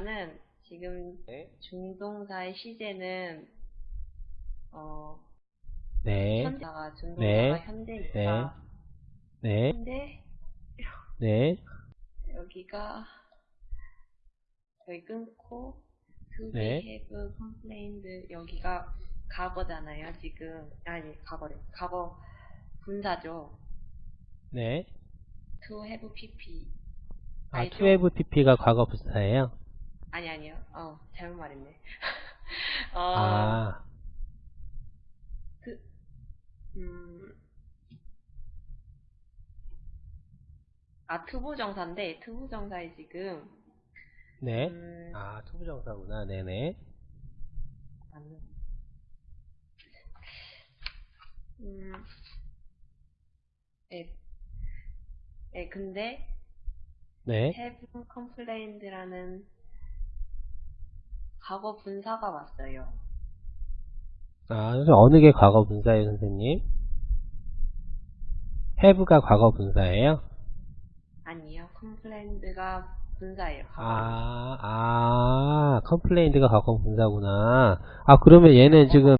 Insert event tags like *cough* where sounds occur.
일단은 지금 네. 중동사의 시제는 어 네. 현대가 중동사가 네. 현대니까 네. 근데 네. 여기가 여기 끊고 to 네. be have complained 여기가 과거잖아요 지금 아니 과거래 과거 분사죠 네. to have pp 아, 알죠? to have pp가 과거 분사예요? 어 잘못 말했네 *laughs* 어 아, 그, 음, 아, 투부정사인데, 투부정사에 지금, 네. 음, 아, 투부정사구나. 네네. 아니, 음, 예, 예, 근데, 네. have complained라는 과거 분사가 왔어요. 아, 그래서 어느 게 과거 분사예요, 선생님? have가 과거 분사예요? 아니요, complained가 분사예요. 아, 아, complained가 과거 분사구나. 아, 그러면 얘는 지금